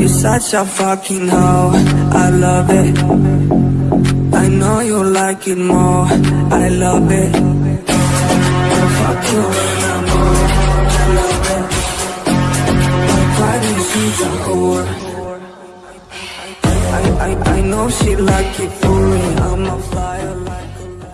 You're such a fucking hoe, I love it. I know you like it more, I love it. I'll fuck you when I'm old, I love it My body, she's a whore I, I, I, I know she like it for me,